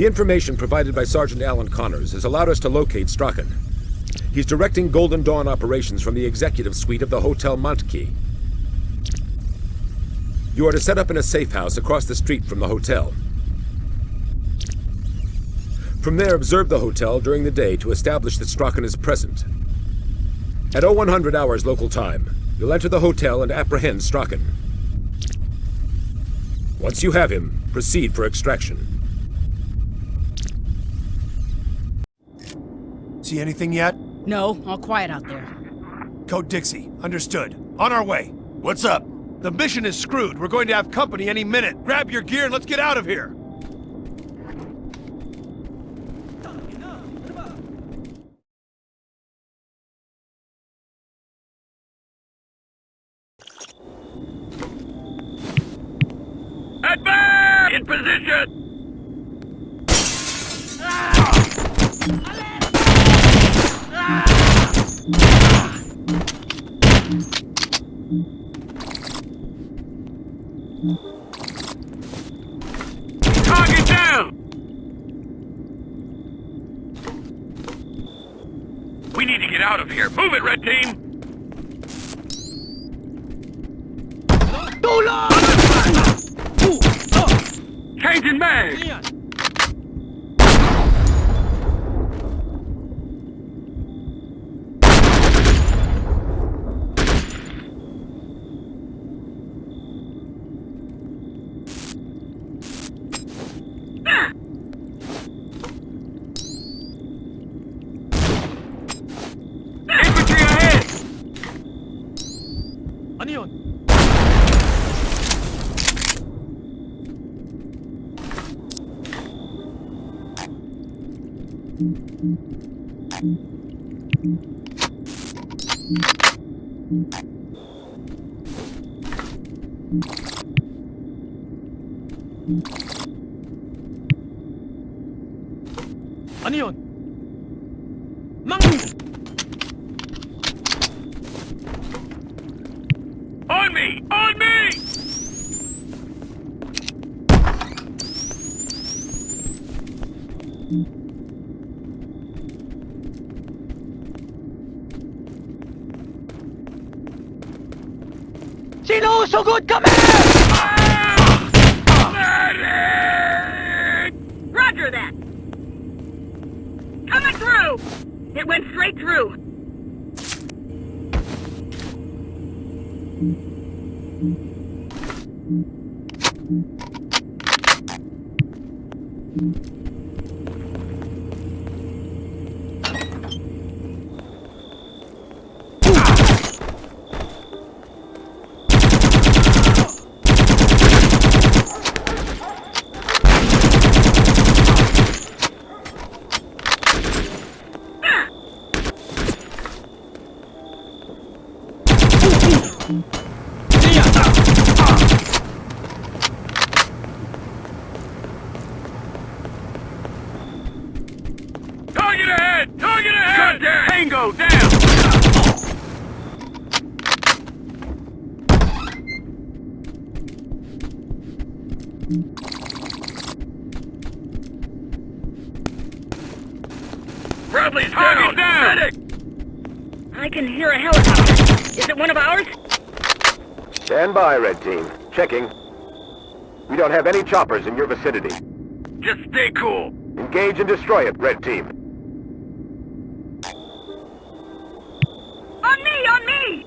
The information provided by Sergeant Alan Connors has allowed us to locate Strachan. He's directing Golden Dawn operations from the executive suite of the Hotel Montkey. You are to set up in a safe house across the street from the hotel. From there, observe the hotel during the day to establish that Strachan is present. At 0100 hours local time, you'll enter the hotel and apprehend Strachan. Once you have him, proceed for extraction. See anything yet? No, all quiet out there. Code Dixie. Understood. On our way. What's up? The mission is screwed. We're going to have company any minute. Grab your gear and let's get out of here. Advance! In position! Target down! We need to get out of here. Move it, red team! Changing mag! 아니요. 아니요. Sinusugod kami! Medic! Roger that! Coming through! It went straight through. Target Medic! I can hear a helicopter. Is it one of ours? Stand by, Red Team. Checking. We don't have any choppers in your vicinity. Just stay cool. Engage and destroy it, Red Team. On me, on me!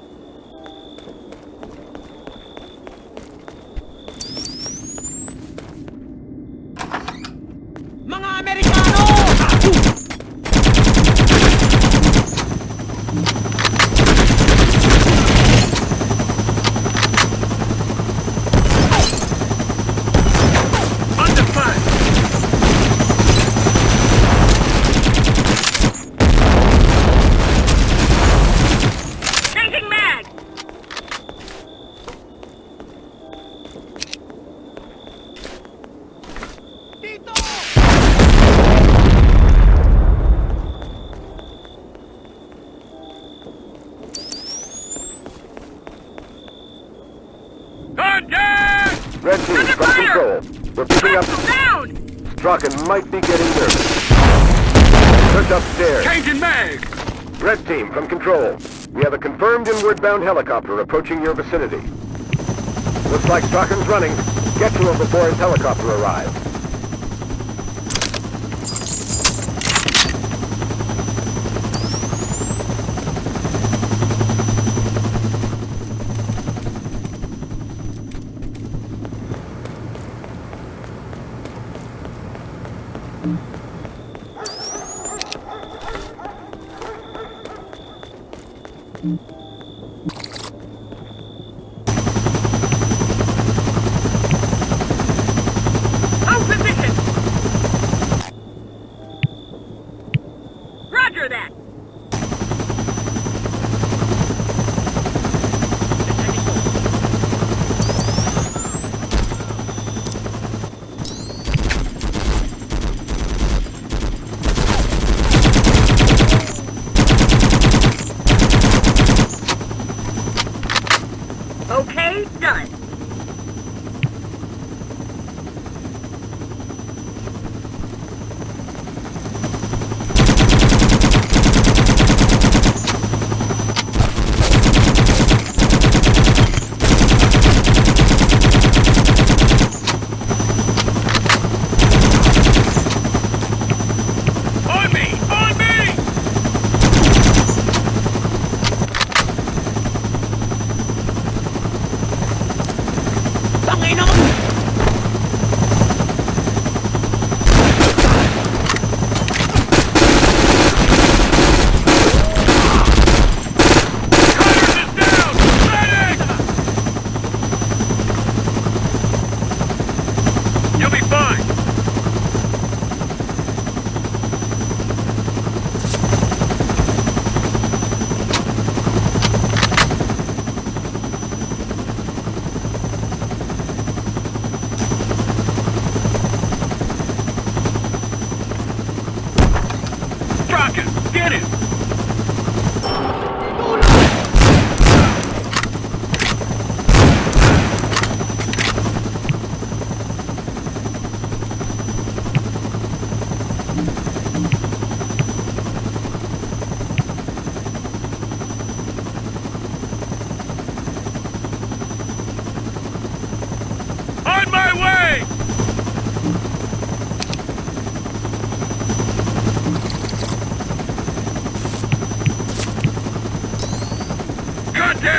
Mga Amerikano! Under fire! Changing mag! Contact! Red Team, Under from fire! control. We're picking up... Hostile down! Strachan might be getting nervous. Search upstairs. Changing mag! Red team, from control. We have a confirmed inward-bound helicopter approaching your vicinity. Looks like Strachan's running. Get to him before his helicopter arrives.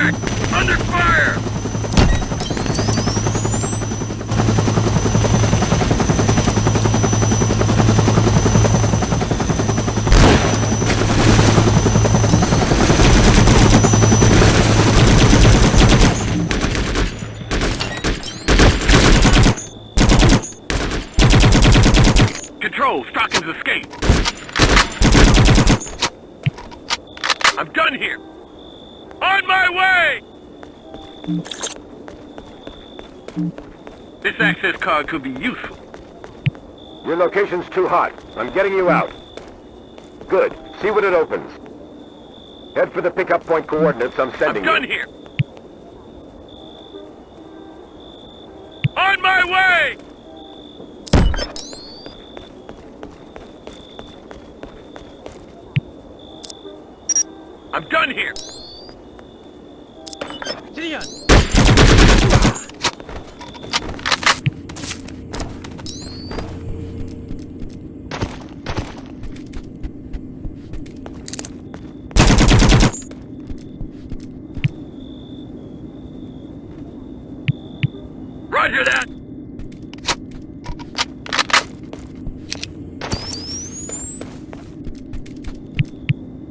Under fire! Control, Strachan's escape. I'm done here. On my way! This access card could be useful. Your location's too hot. I'm getting you out. Good. See what it opens. Head for the pickup point coordinates I'm sending I'm done you. here. On my way! I'm done here. Roger that!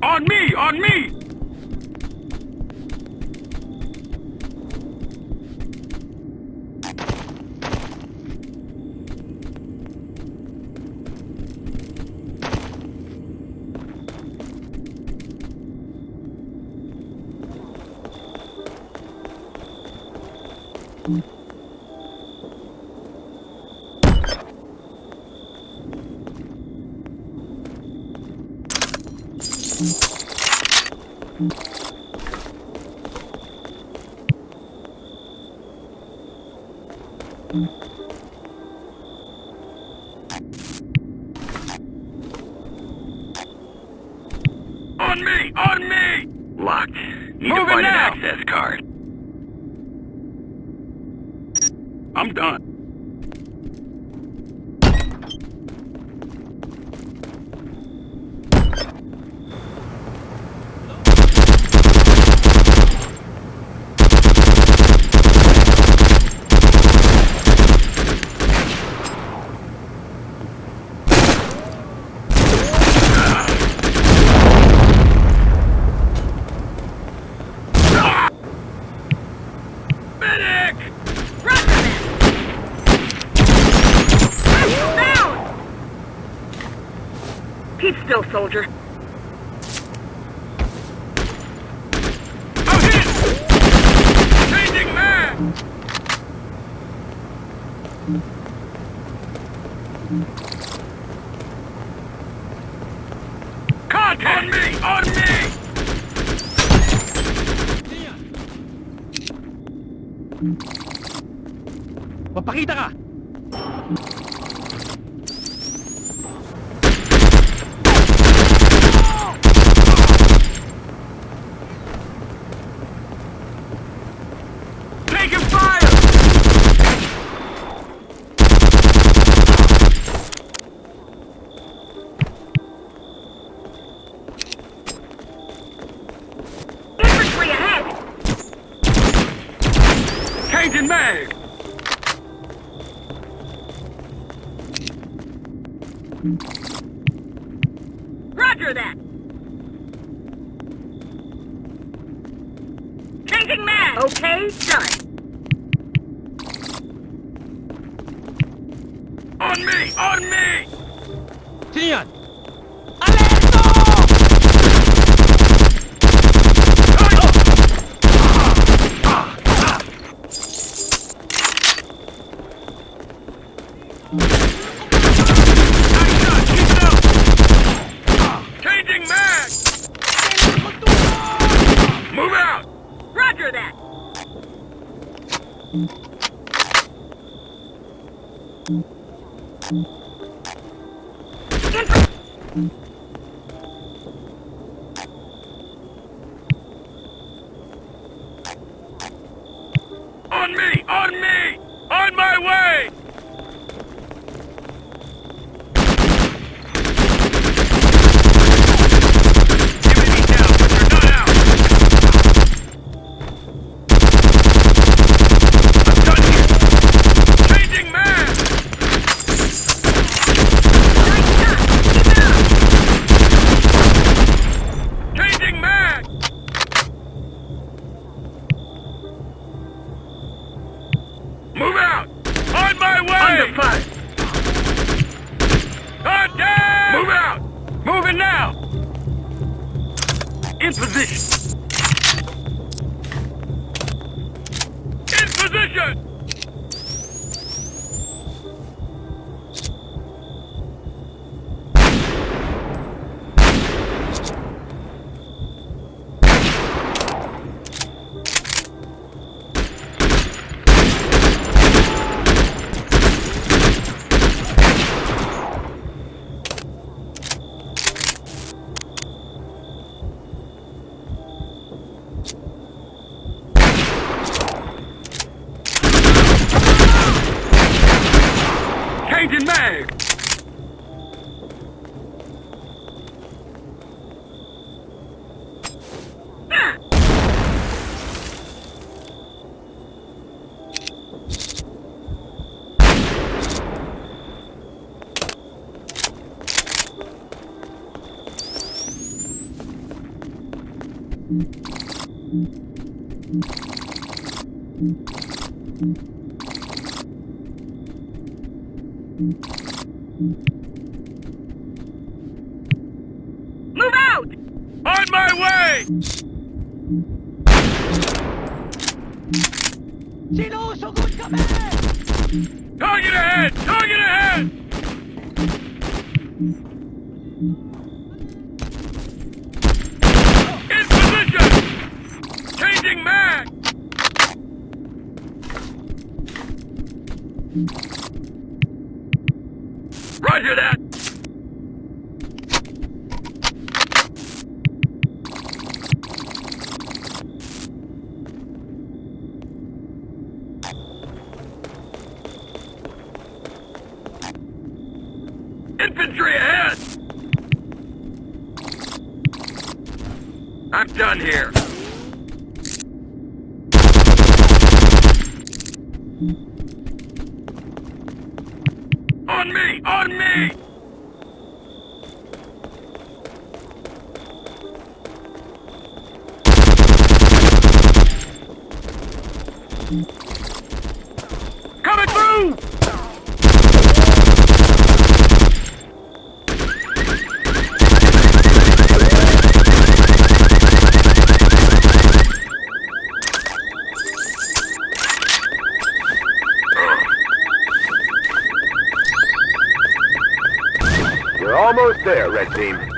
On me! On me! Thank you. Contact! On me! On me! Papakita ka! Roger that! Changing man! Okay, done. On me! On me! Tian! Roger that. Infra Move out! On my way! Siloso, good command! Target ahead! Target ahead! Roger that! Infantry ahead! I'm done here. Coming through! Almost there, Red Team.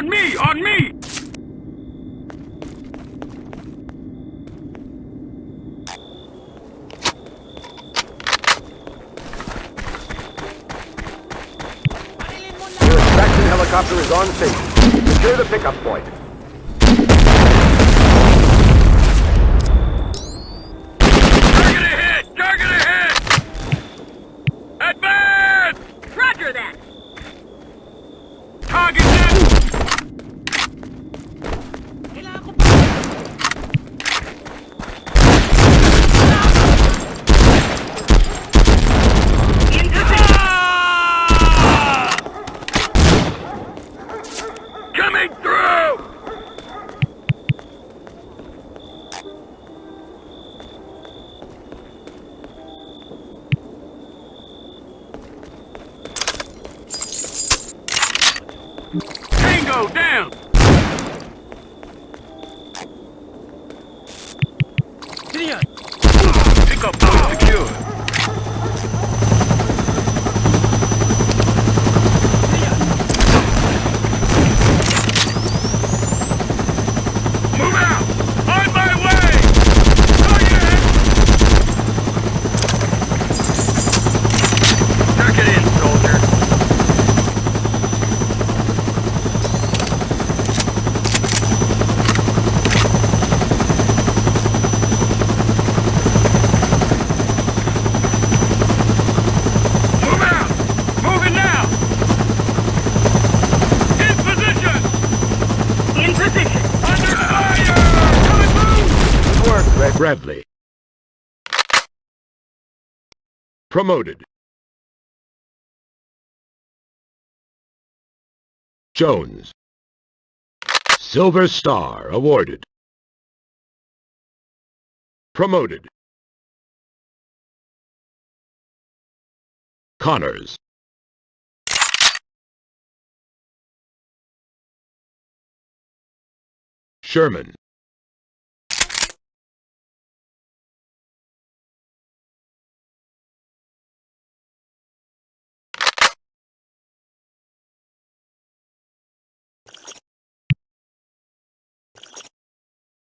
On me! On me! Your extraction helicopter is on station. Secure the pickup point. promoted. Jones. Silver Star awarded. Promoted. Connors. Sherman.